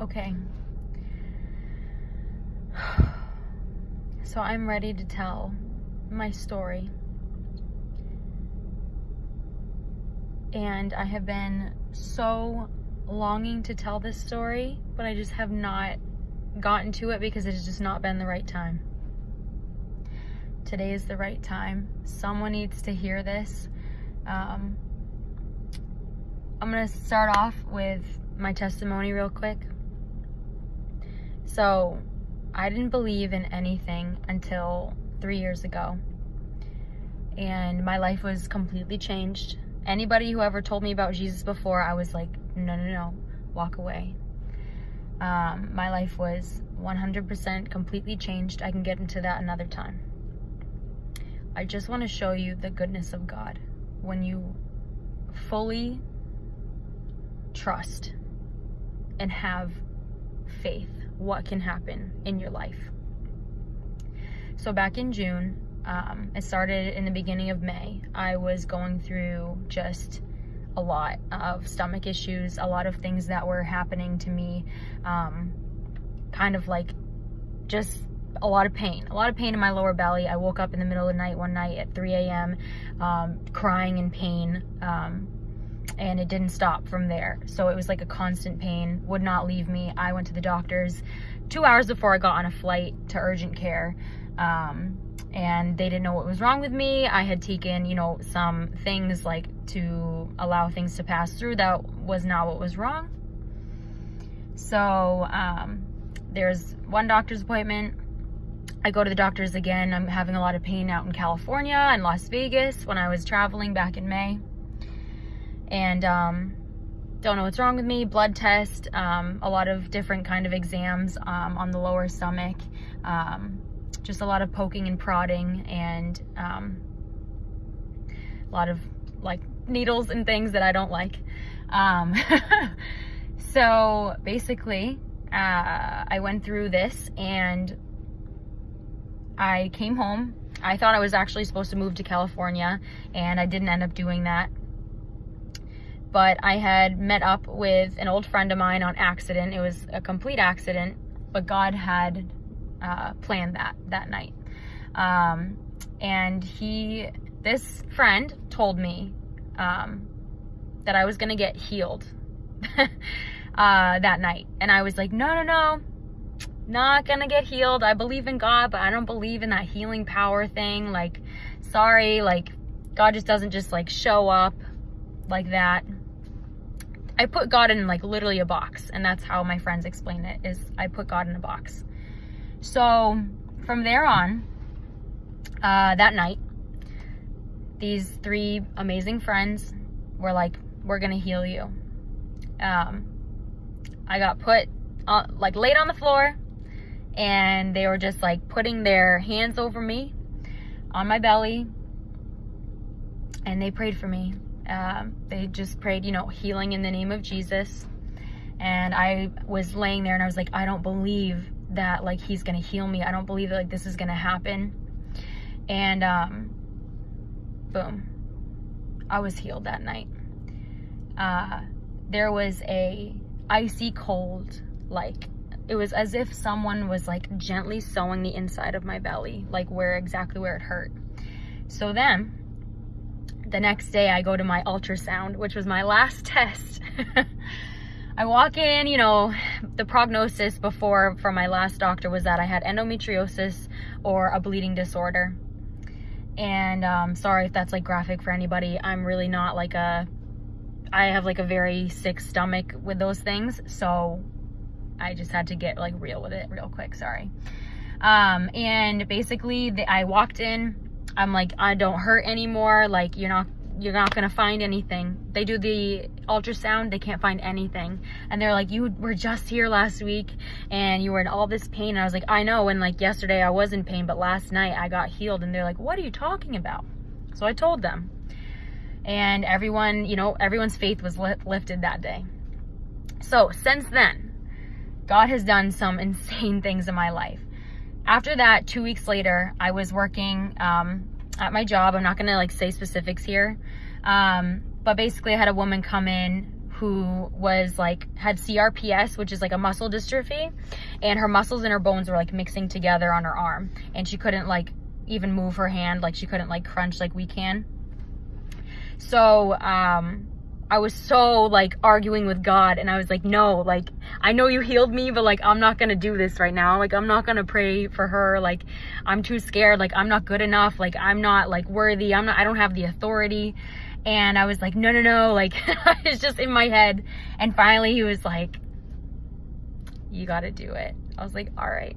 Okay. So I'm ready to tell my story. And I have been so longing to tell this story, but I just have not gotten to it because it has just not been the right time. Today is the right time. Someone needs to hear this. Um, I'm going to start off with my testimony real quick. So, I didn't believe in anything until three years ago. And my life was completely changed. Anybody who ever told me about Jesus before, I was like, no, no, no, walk away. Um, my life was 100% completely changed. I can get into that another time. I just want to show you the goodness of God when you fully trust and have faith what can happen in your life. So back in June, um, it started in the beginning of May. I was going through just a lot of stomach issues, a lot of things that were happening to me, um, kind of like just a lot of pain, a lot of pain in my lower belly. I woke up in the middle of the night one night at 3 a.m. Um, crying in pain. Um, and it didn't stop from there. So it was like a constant pain, would not leave me. I went to the doctors two hours before I got on a flight to urgent care. Um, and they didn't know what was wrong with me. I had taken, you know, some things like to allow things to pass through that was not what was wrong. So um, there's one doctor's appointment. I go to the doctors again. I'm having a lot of pain out in California and Las Vegas when I was traveling back in May and um, don't know what's wrong with me. Blood test, um, a lot of different kind of exams um, on the lower stomach, um, just a lot of poking and prodding, and um, a lot of like needles and things that I don't like. Um, so basically, uh, I went through this and I came home. I thought I was actually supposed to move to California and I didn't end up doing that but I had met up with an old friend of mine on accident. It was a complete accident, but God had uh, planned that that night. Um, and he, this friend, told me um, that I was gonna get healed uh, that night, and I was like, no, no, no, not gonna get healed. I believe in God, but I don't believe in that healing power thing. Like, sorry, like God just doesn't just like show up like that. I put God in like literally a box, and that's how my friends explain it. Is I put God in a box. So from there on, uh, that night, these three amazing friends were like, "We're gonna heal you." Um, I got put uh, like laid on the floor, and they were just like putting their hands over me, on my belly, and they prayed for me um, they just prayed, you know, healing in the name of Jesus. And I was laying there and I was like, I don't believe that like he's gonna heal me. I don't believe that like this is gonna happen. And um, boom, I was healed that night. Uh, there was a icy cold, like it was as if someone was like gently sewing the inside of my belly, like where exactly where it hurt. So then the next day I go to my ultrasound, which was my last test. I walk in, you know, the prognosis before from my last doctor was that I had endometriosis or a bleeding disorder. And um, sorry if that's like graphic for anybody. I'm really not like a, I have like a very sick stomach with those things. So I just had to get like real with it real quick. Sorry. Um, and basically the, I walked in, I'm like, I don't hurt anymore. Like, you're not, you're not gonna find anything. They do the ultrasound, they can't find anything. And they're like, you were just here last week and you were in all this pain. And I was like, I know. And like yesterday I was in pain, but last night I got healed. And they're like, what are you talking about? So I told them. And everyone, you know, everyone's faith was lifted that day. So since then, God has done some insane things in my life after that, two weeks later, I was working um, at my job. I'm not gonna like say specifics here. Um, but basically I had a woman come in who was like had CRPS, which is like a muscle dystrophy, and her muscles and her bones were like mixing together on her arm, and she couldn't like even move her hand, like she couldn't like crunch like we can. So um, I was so like arguing with God and I was like, no, like I know you healed me, but like I'm not gonna do this right now. Like I'm not gonna pray for her. Like I'm too scared. Like I'm not good enough. Like I'm not like worthy. I'm not, I don't have the authority. And I was like, no, no, no. Like it's just in my head. And finally he was like, you gotta do it. I was like, all right.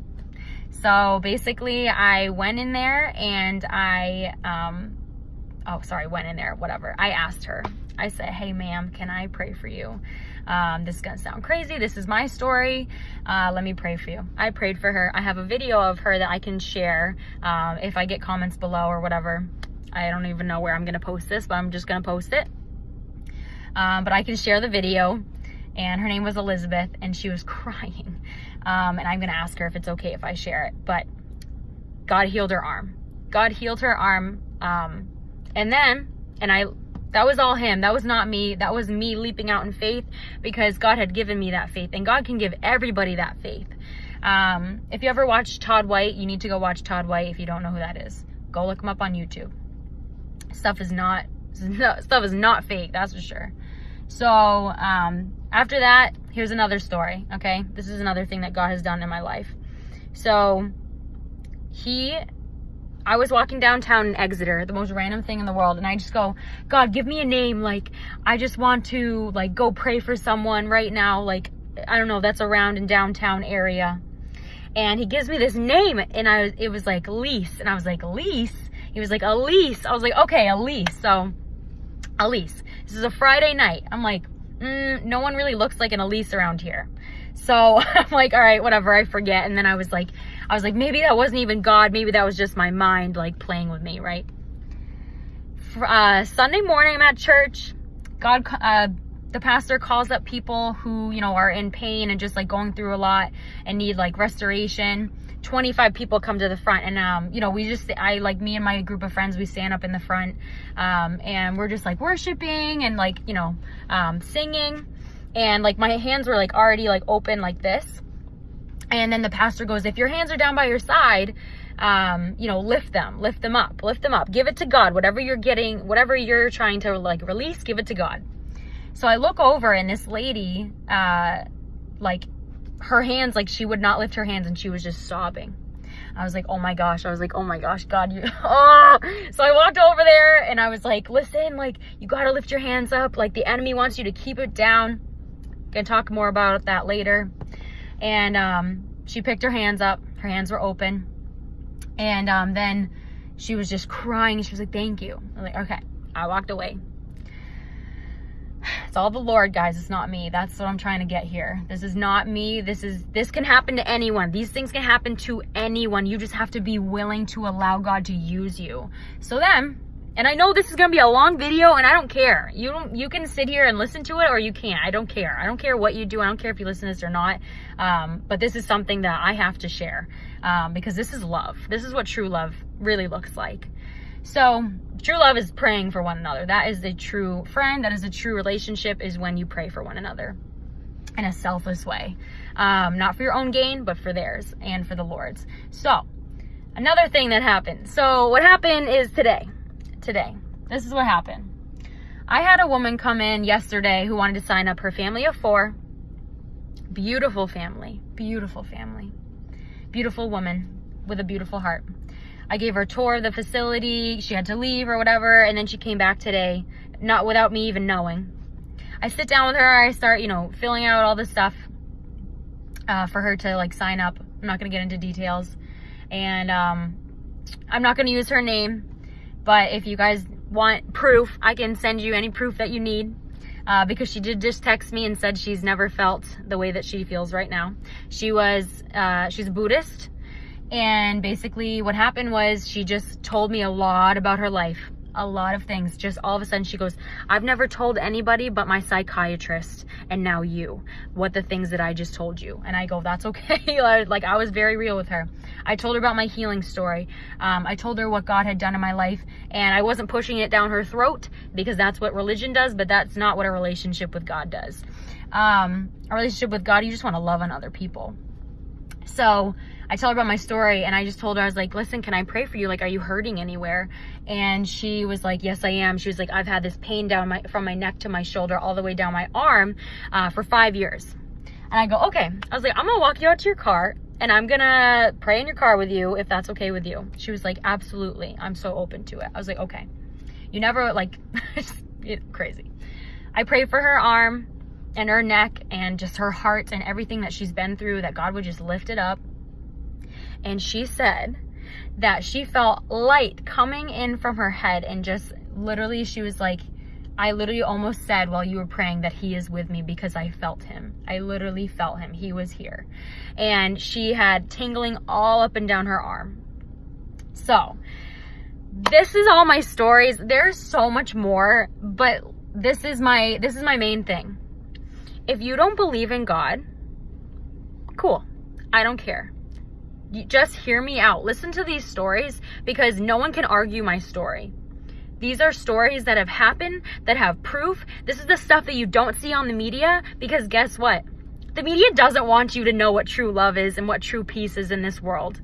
So basically I went in there and I, um, oh, sorry, went in there, whatever. I asked her, I said, hey, ma'am, can I pray for you? Um, this is gonna sound crazy. This is my story. Uh, let me pray for you. I prayed for her. I have a video of her that I can share um, if I get comments below or whatever. I don't even know where I'm gonna post this, but I'm just gonna post it. Um, but I can share the video. And her name was Elizabeth, and she was crying. Um, and I'm gonna ask her if it's okay if I share it. But God healed her arm. God healed her arm. And then, and I that was all him. That was not me. That was me leaping out in faith because God had given me that faith. And God can give everybody that faith. Um, if you ever watch Todd White, you need to go watch Todd White if you don't know who that is. Go look him up on YouTube. Stuff is not stuff is not fake, that's for sure. So um, after that, here's another story, okay? This is another thing that God has done in my life. So he I was walking downtown in Exeter, the most random thing in the world, and I just go, God, give me a name. Like, I just want to, like, go pray for someone right now. Like, I don't know, that's around in downtown area. And he gives me this name, and I was, it was like Elise, and I was like, Elise? He was like, Elise. I was like, okay, Elise. So, Elise. This is a Friday night. I'm like, mm, no one really looks like an Elise around here. So I'm like, all right, whatever, I forget. And then I was like, I was like, maybe that wasn't even God. Maybe that was just my mind like playing with me, right? Uh, Sunday morning, I'm at church. God, uh, the pastor calls up people who, you know, are in pain and just like going through a lot and need like restoration. 25 people come to the front and, um, you know, we just, I like me and my group of friends, we stand up in the front, um, and we're just like worshiping and like, you know, um, singing and like my hands were like already like open like this and then the pastor goes if your hands are down by your side um you know lift them lift them up lift them up give it to god whatever you're getting whatever you're trying to like release give it to god so i look over and this lady uh like her hands like she would not lift her hands and she was just sobbing I was like, oh my gosh. I was like, oh my gosh, God, you, oh. So I walked over there and I was like, listen, like, you got to lift your hands up. Like, the enemy wants you to keep it down. Gonna talk more about that later. And um, she picked her hands up. Her hands were open. And um, then she was just crying. She was like, thank you. I'm like, okay. I walked away. It's all the Lord, guys. It's not me. That's what I'm trying to get here. This is not me. This is this can happen to anyone. These things can happen to anyone. You just have to be willing to allow God to use you. So then and I know this is going to be a long video and I don't care. You don't, you can sit here and listen to it or you can't. I don't care. I don't care what you do. I don't care if you listen to this or not. Um, but this is something that I have to share um, because this is love. This is what true love really looks like. So true love is praying for one another. That is a true friend. That is a true relationship is when you pray for one another in a selfless way. Um, not for your own gain, but for theirs and for the Lord's. So another thing that happened. So what happened is today today. This is what happened. I had a woman come in yesterday who wanted to sign up her family of four. Beautiful family, beautiful family, beautiful woman with a beautiful heart. I gave her a tour of the facility. She had to leave or whatever. And then she came back today, not without me even knowing. I sit down with her. I start, you know, filling out all the stuff uh, for her to like sign up. I'm not going to get into details. And um, I'm not going to use her name but if you guys want proof, I can send you any proof that you need. Uh, because she did just text me and said she's never felt the way that she feels right now. She was, uh, she's a Buddhist. And basically what happened was she just told me a lot about her life. A lot of things. Just all of a sudden she goes, I've never told anybody but my psychiatrist and now you what the things that I just told you. And I go, that's okay. like I was very real with her. I told her about my healing story. Um, I told her what God had done in my life and I wasn't pushing it down her throat because that's what religion does, but that's not what a relationship with God does. Um, a relationship with God, you just want to love on other people. So I tell her about my story and I just told her, I was like, listen, can I pray for you? Like, are you hurting anywhere? And she was like, yes, I am. She was like, I've had this pain down my, from my neck to my shoulder all the way down my arm uh, for five years. And I go, okay. I was like, I'm gonna walk you out to your car and I'm gonna pray in your car with you if that's okay with you. She was like, absolutely. I'm so open to it. I was like, okay. You never like, it's crazy. I prayed for her arm and her neck and just her heart and everything that she's been through, that God would just lift it up. And she said that she felt light coming in from her head and just literally, she was like, I literally almost said while you were praying that he is with me because I felt him. I literally felt him. He was here. And she had tingling all up and down her arm. So, this is all my stories. There's so much more, but this is my this is my main thing. If you don't believe in God, cool. I don't care. Just hear me out. Listen to these stories because no one can argue my story. These are stories that have happened, that have proof. This is the stuff that you don't see on the media because guess what? The media doesn't want you to know what true love is and what true peace is in this world.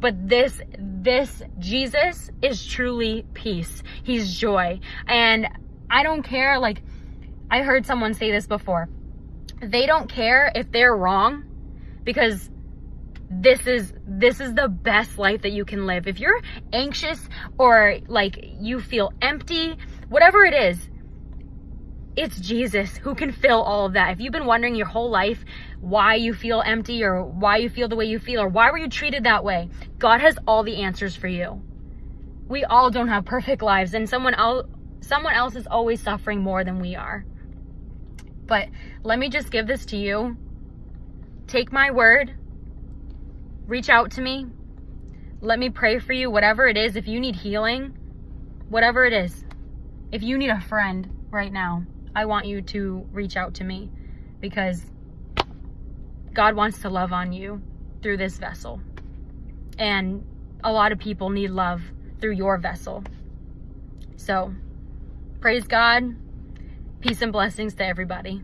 But this, this Jesus is truly peace. He's joy. And I don't care, like, I heard someone say this before. They don't care if they're wrong because this is this is the best life that you can live. If you're anxious or like you feel empty, whatever it is, it's Jesus who can fill all of that. If you've been wondering your whole life why you feel empty or why you feel the way you feel or why were you treated that way, God has all the answers for you. We all don't have perfect lives and someone else someone else is always suffering more than we are. But let me just give this to you. Take my word. Reach out to me. Let me pray for you, whatever it is. If you need healing, whatever it is. If you need a friend right now, I want you to reach out to me because God wants to love on you through this vessel. And a lot of people need love through your vessel. So, praise God. Peace and blessings to everybody.